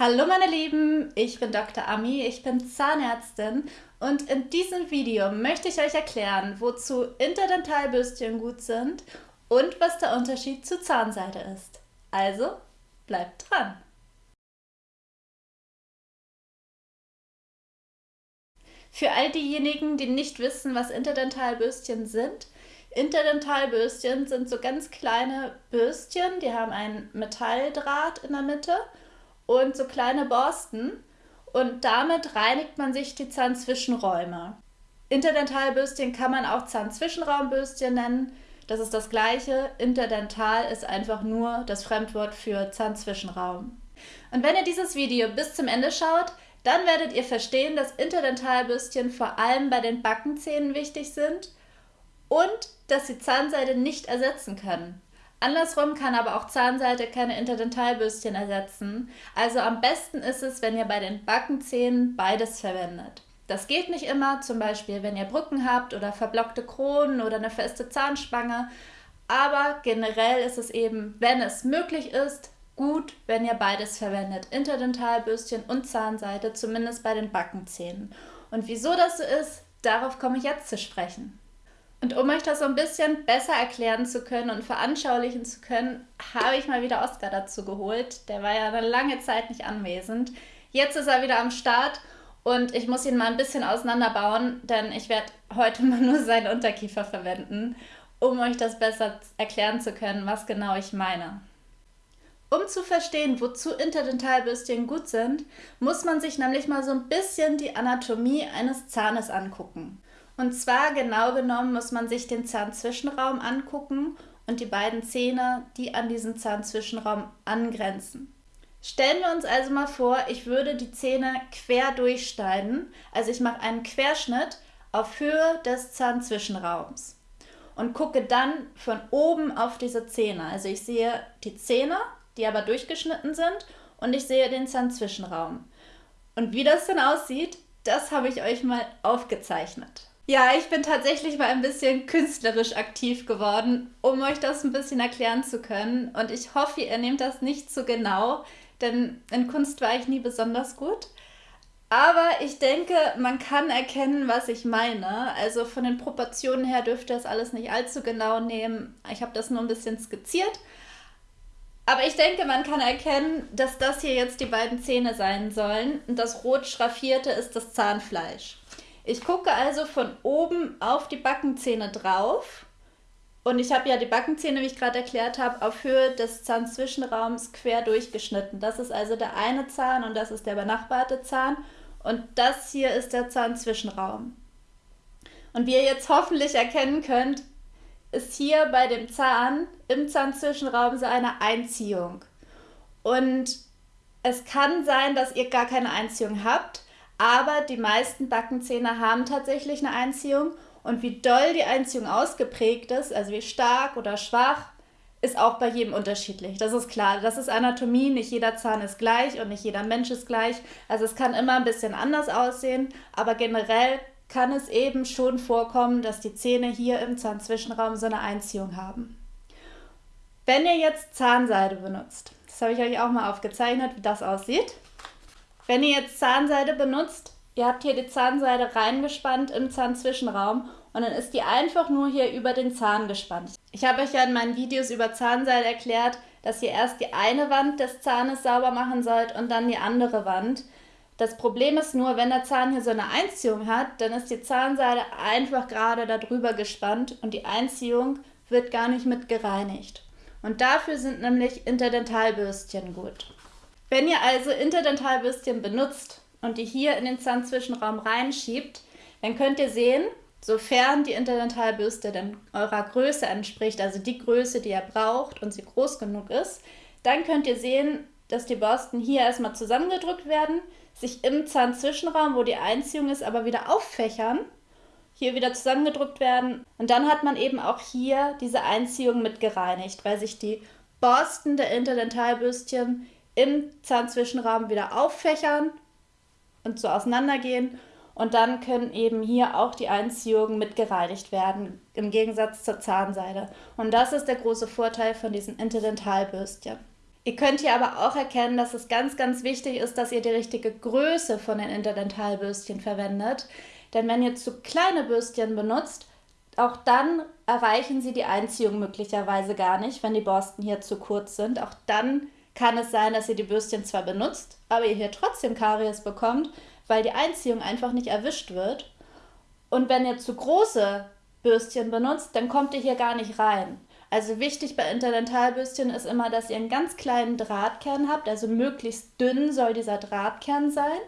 Hallo meine Lieben, ich bin Dr. Ami, ich bin Zahnärztin und in diesem Video möchte ich euch erklären, wozu Interdentalbürstchen gut sind und was der Unterschied zu Zahnseide ist. Also bleibt dran! Für all diejenigen, die nicht wissen, was Interdentalbürstchen sind, Interdentalbürstchen sind so ganz kleine Bürstchen, die haben ein Metalldraht in der Mitte und so kleine Borsten und damit reinigt man sich die Zahnzwischenräume. Interdentalbürstchen kann man auch Zahnzwischenraumbürstchen nennen. Das ist das gleiche. Interdental ist einfach nur das Fremdwort für Zahnzwischenraum. Und wenn ihr dieses Video bis zum Ende schaut, dann werdet ihr verstehen, dass Interdentalbürstchen vor allem bei den Backenzähnen wichtig sind und dass sie Zahnseide nicht ersetzen können. Andersrum kann aber auch Zahnseide keine Interdentalbürstchen ersetzen. Also am besten ist es, wenn ihr bei den Backenzähnen beides verwendet. Das geht nicht immer, zum Beispiel wenn ihr Brücken habt oder verblockte Kronen oder eine feste Zahnspange. Aber generell ist es eben, wenn es möglich ist, gut, wenn ihr beides verwendet. Interdentalbürstchen und Zahnseide, zumindest bei den Backenzähnen. Und wieso das so ist, darauf komme ich jetzt zu sprechen. Und um euch das so ein bisschen besser erklären zu können und veranschaulichen zu können, habe ich mal wieder Oscar dazu geholt. Der war ja eine lange Zeit nicht anwesend. Jetzt ist er wieder am Start und ich muss ihn mal ein bisschen auseinanderbauen, denn ich werde heute mal nur seinen Unterkiefer verwenden, um euch das besser erklären zu können, was genau ich meine. Um zu verstehen, wozu Interdentalbürstchen gut sind, muss man sich nämlich mal so ein bisschen die Anatomie eines Zahnes angucken. Und zwar genau genommen muss man sich den Zahnzwischenraum angucken und die beiden Zähne, die an diesen Zahnzwischenraum angrenzen. Stellen wir uns also mal vor, ich würde die Zähne quer durchschneiden. Also ich mache einen Querschnitt auf Höhe des Zahnzwischenraums und gucke dann von oben auf diese Zähne. Also ich sehe die Zähne, die aber durchgeschnitten sind und ich sehe den Zahnzwischenraum. Und wie das dann aussieht, das habe ich euch mal aufgezeichnet. Ja, ich bin tatsächlich mal ein bisschen künstlerisch aktiv geworden, um euch das ein bisschen erklären zu können. Und ich hoffe, ihr nehmt das nicht zu genau, denn in Kunst war ich nie besonders gut. Aber ich denke, man kann erkennen, was ich meine. Also von den Proportionen her dürfte das alles nicht allzu genau nehmen. Ich habe das nur ein bisschen skizziert. Aber ich denke, man kann erkennen, dass das hier jetzt die beiden Zähne sein sollen. Und das rot schraffierte ist das Zahnfleisch. Ich gucke also von oben auf die Backenzähne drauf. Und ich habe ja die Backenzähne, wie ich gerade erklärt habe, auf Höhe des Zahnzwischenraums quer durchgeschnitten. Das ist also der eine Zahn und das ist der benachbarte Zahn. Und das hier ist der Zahnzwischenraum. Und wie ihr jetzt hoffentlich erkennen könnt, ist hier bei dem Zahn im Zahnzwischenraum so eine Einziehung. Und es kann sein, dass ihr gar keine Einziehung habt, aber die meisten Backenzähne haben tatsächlich eine Einziehung und wie doll die Einziehung ausgeprägt ist, also wie stark oder schwach, ist auch bei jedem unterschiedlich. Das ist klar. Das ist Anatomie. Nicht jeder Zahn ist gleich und nicht jeder Mensch ist gleich. Also es kann immer ein bisschen anders aussehen, aber generell kann es eben schon vorkommen, dass die Zähne hier im Zahnzwischenraum so eine Einziehung haben. Wenn ihr jetzt Zahnseide benutzt, das habe ich euch auch mal aufgezeichnet, wie das aussieht. Wenn ihr jetzt Zahnseide benutzt, ihr habt hier die Zahnseide reingespannt im Zahnzwischenraum und dann ist die einfach nur hier über den Zahn gespannt. Ich habe euch ja in meinen Videos über Zahnseide erklärt, dass ihr erst die eine Wand des Zahnes sauber machen sollt und dann die andere Wand. Das Problem ist nur, wenn der Zahn hier so eine Einziehung hat, dann ist die Zahnseide einfach gerade darüber gespannt und die Einziehung wird gar nicht mit gereinigt. Und dafür sind nämlich Interdentalbürstchen gut. Wenn ihr also Interdentalbürstchen benutzt und die hier in den Zahnzwischenraum reinschiebt, dann könnt ihr sehen, sofern die Interdentalbürste dann eurer Größe entspricht, also die Größe, die ihr braucht und sie groß genug ist, dann könnt ihr sehen, dass die Borsten hier erstmal zusammengedrückt werden, sich im Zahnzwischenraum, wo die Einziehung ist, aber wieder auffächern, hier wieder zusammengedrückt werden. Und dann hat man eben auch hier diese Einziehung mit gereinigt, weil sich die Borsten der Interdentalbürstchen im Zahnzwischenraum wieder auffächern und so auseinandergehen. Und dann können eben hier auch die Einziehungen mit gereinigt werden, im Gegensatz zur Zahnseide. Und das ist der große Vorteil von diesen Interdentalbürstchen. Ihr könnt hier aber auch erkennen, dass es ganz, ganz wichtig ist, dass ihr die richtige Größe von den Interdentalbürstchen verwendet. Denn wenn ihr zu kleine Bürstchen benutzt, auch dann erreichen sie die Einziehung möglicherweise gar nicht, wenn die Borsten hier zu kurz sind. Auch dann kann es sein, dass ihr die Bürstchen zwar benutzt, aber ihr hier trotzdem Karies bekommt, weil die Einziehung einfach nicht erwischt wird. Und wenn ihr zu große Bürstchen benutzt, dann kommt ihr hier gar nicht rein. Also wichtig bei Interdentalbürstchen ist immer, dass ihr einen ganz kleinen Drahtkern habt, also möglichst dünn soll dieser Drahtkern sein,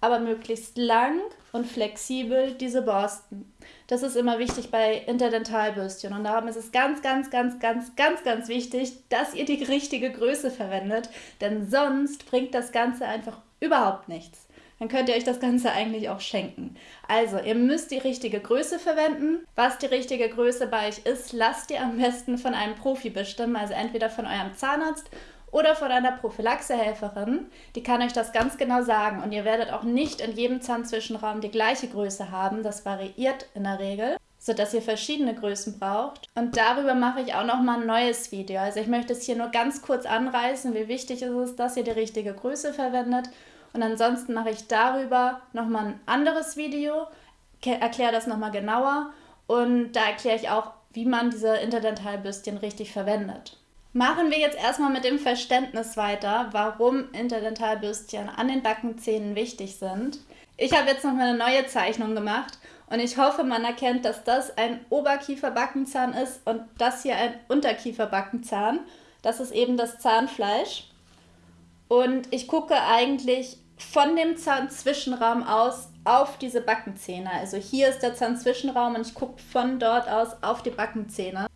aber möglichst lang und flexibel diese Borsten. Das ist immer wichtig bei Interdentalbürstchen und darum ist es ganz, ganz, ganz, ganz, ganz, ganz wichtig, dass ihr die richtige Größe verwendet, denn sonst bringt das Ganze einfach überhaupt nichts dann könnt ihr euch das Ganze eigentlich auch schenken. Also, ihr müsst die richtige Größe verwenden. Was die richtige Größe bei euch ist, lasst ihr am besten von einem Profi bestimmen, also entweder von eurem Zahnarzt oder von einer Prophylaxehelferin. Die kann euch das ganz genau sagen und ihr werdet auch nicht in jedem Zahnzwischenraum die gleiche Größe haben. Das variiert in der Regel sodass ihr verschiedene Größen braucht. Und darüber mache ich auch noch mal ein neues Video. Also ich möchte es hier nur ganz kurz anreißen, wie wichtig ist es ist, dass ihr die richtige Größe verwendet und ansonsten mache ich darüber nochmal ein anderes Video, erkläre das nochmal genauer und da erkläre ich auch, wie man diese Interdentalbürstchen richtig verwendet. Machen wir jetzt erstmal mit dem Verständnis weiter, warum Interdentalbürstchen an den Backenzähnen wichtig sind. Ich habe jetzt nochmal eine neue Zeichnung gemacht und ich hoffe, man erkennt, dass das ein Oberkieferbackenzahn ist und das hier ein Unterkieferbackenzahn. Das ist eben das Zahnfleisch. Und ich gucke eigentlich von dem Zahnzwischenraum aus auf diese Backenzähne. Also hier ist der Zahnzwischenraum und ich gucke von dort aus auf die Backenzähne.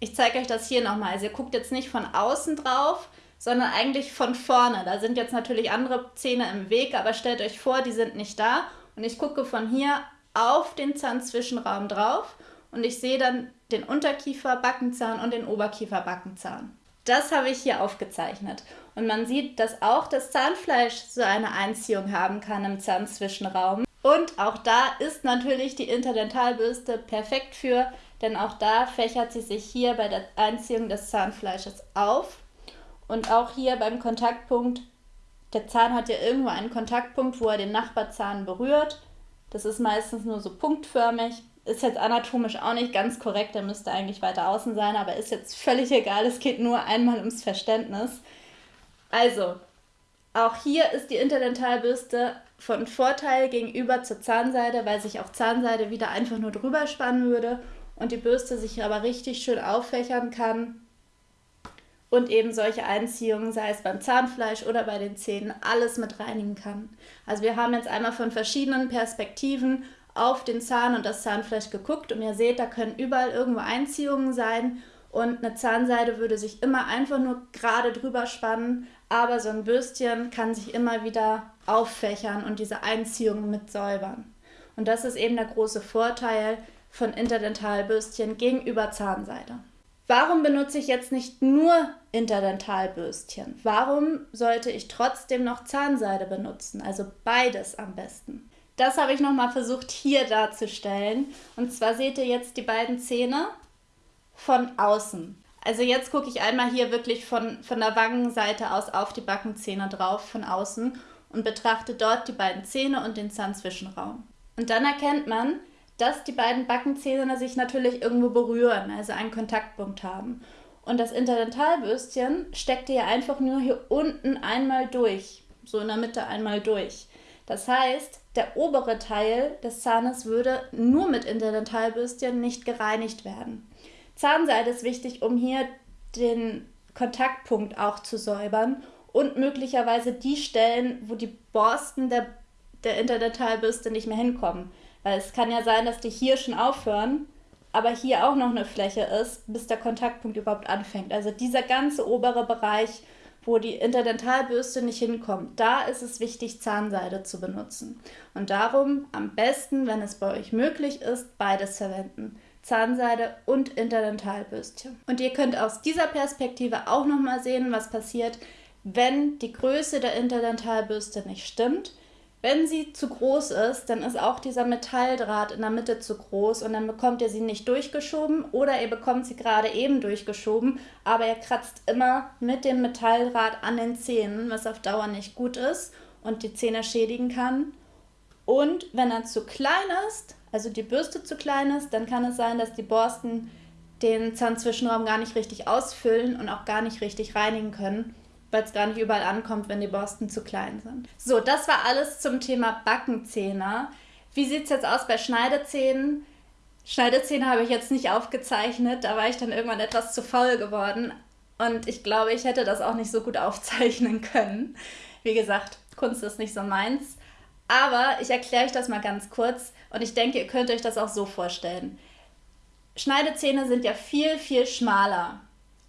Ich zeige euch das hier nochmal. Also ihr guckt jetzt nicht von außen drauf, sondern eigentlich von vorne. Da sind jetzt natürlich andere Zähne im Weg, aber stellt euch vor, die sind nicht da. Und ich gucke von hier auf den Zahnzwischenraum drauf und ich sehe dann den Unterkieferbackenzahn und den Oberkieferbackenzahn. Das habe ich hier aufgezeichnet. Und man sieht, dass auch das Zahnfleisch so eine Einziehung haben kann im Zahnzwischenraum. Und auch da ist natürlich die Interdentalbürste perfekt für, denn auch da fächert sie sich hier bei der Einziehung des Zahnfleisches auf. Und auch hier beim Kontaktpunkt, der Zahn hat ja irgendwo einen Kontaktpunkt, wo er den Nachbarzahn berührt. Das ist meistens nur so punktförmig ist jetzt anatomisch auch nicht ganz korrekt, der müsste eigentlich weiter außen sein, aber ist jetzt völlig egal, es geht nur einmal ums Verständnis. Also, auch hier ist die Interdentalbürste von Vorteil gegenüber zur Zahnseide, weil sich auch Zahnseide wieder einfach nur drüber spannen würde und die Bürste sich aber richtig schön auffächern kann und eben solche Einziehungen, sei es beim Zahnfleisch oder bei den Zähnen, alles mit reinigen kann. Also wir haben jetzt einmal von verschiedenen Perspektiven auf den Zahn und das Zahnfleisch geguckt und ihr seht, da können überall irgendwo Einziehungen sein und eine Zahnseide würde sich immer einfach nur gerade drüber spannen, aber so ein Bürstchen kann sich immer wieder auffächern und diese Einziehungen mit säubern. Und das ist eben der große Vorteil von Interdentalbürstchen gegenüber Zahnseide. Warum benutze ich jetzt nicht nur Interdentalbürstchen? Warum sollte ich trotzdem noch Zahnseide benutzen? Also beides am besten. Das habe ich nochmal versucht hier darzustellen. Und zwar seht ihr jetzt die beiden Zähne von außen. Also jetzt gucke ich einmal hier wirklich von, von der Wangenseite aus auf die Backenzähne drauf, von außen, und betrachte dort die beiden Zähne und den Zahnzwischenraum. Und dann erkennt man, dass die beiden Backenzähne sich natürlich irgendwo berühren, also einen Kontaktpunkt haben. Und das Interdentalbürstchen steckt ihr einfach nur hier unten einmal durch, so in der Mitte einmal durch. Das heißt, der obere Teil des Zahnes würde nur mit Interdentalbürstchen nicht gereinigt werden. Zahnseide ist wichtig, um hier den Kontaktpunkt auch zu säubern und möglicherweise die Stellen, wo die Borsten der, der Interdentalbürste nicht mehr hinkommen. Weil es kann ja sein, dass die hier schon aufhören, aber hier auch noch eine Fläche ist, bis der Kontaktpunkt überhaupt anfängt. Also dieser ganze obere Bereich wo die Interdentalbürste nicht hinkommt, da ist es wichtig, Zahnseide zu benutzen. Und darum am besten, wenn es bei euch möglich ist, beides verwenden. Zahnseide und Interdentalbürstchen. Und ihr könnt aus dieser Perspektive auch nochmal sehen, was passiert, wenn die Größe der Interdentalbürste nicht stimmt. Wenn sie zu groß ist, dann ist auch dieser Metalldraht in der Mitte zu groß und dann bekommt ihr sie nicht durchgeschoben oder ihr bekommt sie gerade eben durchgeschoben, aber ihr kratzt immer mit dem Metalldraht an den Zähnen, was auf Dauer nicht gut ist und die Zähne schädigen kann. Und wenn er zu klein ist, also die Bürste zu klein ist, dann kann es sein, dass die Borsten den Zahnzwischenraum gar nicht richtig ausfüllen und auch gar nicht richtig reinigen können weil es gar nicht überall ankommt, wenn die Borsten zu klein sind. So, das war alles zum Thema Backenzähne. Wie sieht es jetzt aus bei Schneidezähnen? Schneidezähne habe ich jetzt nicht aufgezeichnet, da war ich dann irgendwann etwas zu faul geworden und ich glaube, ich hätte das auch nicht so gut aufzeichnen können. Wie gesagt, Kunst ist nicht so meins. Aber ich erkläre euch das mal ganz kurz und ich denke, ihr könnt euch das auch so vorstellen. Schneidezähne sind ja viel, viel schmaler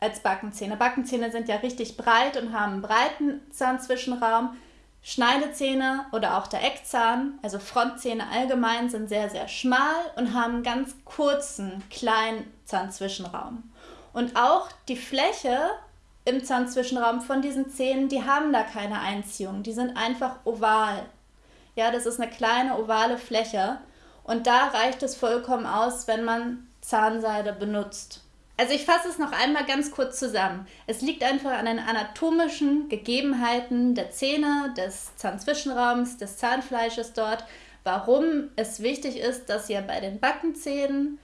als Backenzähne. Backenzähne sind ja richtig breit und haben einen breiten Zahnzwischenraum. Schneidezähne oder auch der Eckzahn, also Frontzähne allgemein, sind sehr, sehr schmal und haben einen ganz kurzen, kleinen Zahnzwischenraum. Und auch die Fläche im Zahnzwischenraum von diesen Zähnen, die haben da keine Einziehung. Die sind einfach oval. Ja, das ist eine kleine ovale Fläche. Und da reicht es vollkommen aus, wenn man Zahnseide benutzt. Also ich fasse es noch einmal ganz kurz zusammen. Es liegt einfach an den anatomischen Gegebenheiten der Zähne, des Zahnzwischenraums, des Zahnfleisches dort, warum es wichtig ist, dass ihr bei den Backenzähnen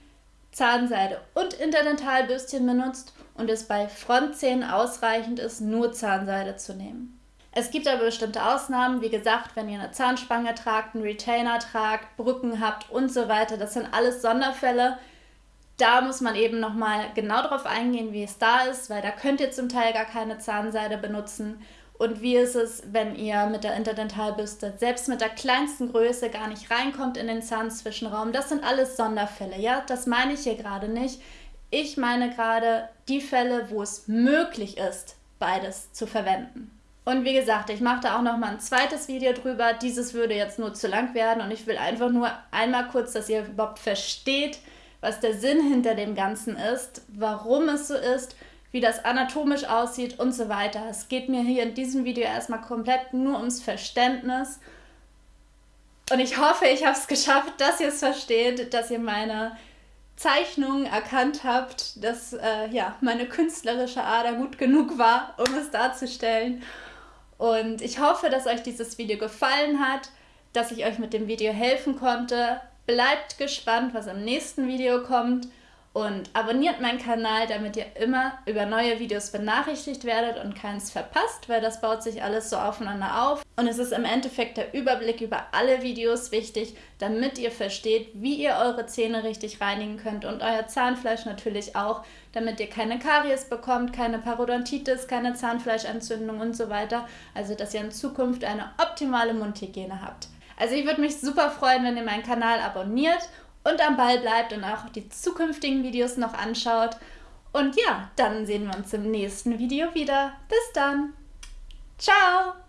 Zahnseide und Interdentalbürstchen benutzt und es bei Frontzähnen ausreichend ist, nur Zahnseide zu nehmen. Es gibt aber bestimmte Ausnahmen, wie gesagt, wenn ihr eine Zahnspange tragt, einen Retainer tragt, Brücken habt und so weiter. Das sind alles Sonderfälle, da muss man eben nochmal genau darauf eingehen, wie es da ist, weil da könnt ihr zum Teil gar keine Zahnseide benutzen. Und wie ist es, wenn ihr mit der Interdentalbürste selbst mit der kleinsten Größe gar nicht reinkommt in den Zahnzwischenraum? Das sind alles Sonderfälle, ja? Das meine ich hier gerade nicht. Ich meine gerade die Fälle, wo es möglich ist, beides zu verwenden. Und wie gesagt, ich mache da auch noch mal ein zweites Video drüber. Dieses würde jetzt nur zu lang werden und ich will einfach nur einmal kurz, dass ihr überhaupt versteht, was der Sinn hinter dem Ganzen ist, warum es so ist, wie das anatomisch aussieht und so weiter. Es geht mir hier in diesem Video erstmal komplett nur ums Verständnis. Und ich hoffe, ich habe es geschafft, dass ihr es versteht, dass ihr meine Zeichnungen erkannt habt, dass äh, ja, meine künstlerische Ader gut genug war, um es darzustellen. Und ich hoffe, dass euch dieses Video gefallen hat, dass ich euch mit dem Video helfen konnte. Bleibt gespannt, was im nächsten Video kommt und abonniert meinen Kanal, damit ihr immer über neue Videos benachrichtigt werdet und keins verpasst, weil das baut sich alles so aufeinander auf. Und es ist im Endeffekt der Überblick über alle Videos wichtig, damit ihr versteht, wie ihr eure Zähne richtig reinigen könnt und euer Zahnfleisch natürlich auch, damit ihr keine Karies bekommt, keine Parodontitis, keine Zahnfleischentzündung und so weiter. Also, dass ihr in Zukunft eine optimale Mundhygiene habt. Also ich würde mich super freuen, wenn ihr meinen Kanal abonniert und am Ball bleibt und auch die zukünftigen Videos noch anschaut. Und ja, dann sehen wir uns im nächsten Video wieder. Bis dann. Ciao!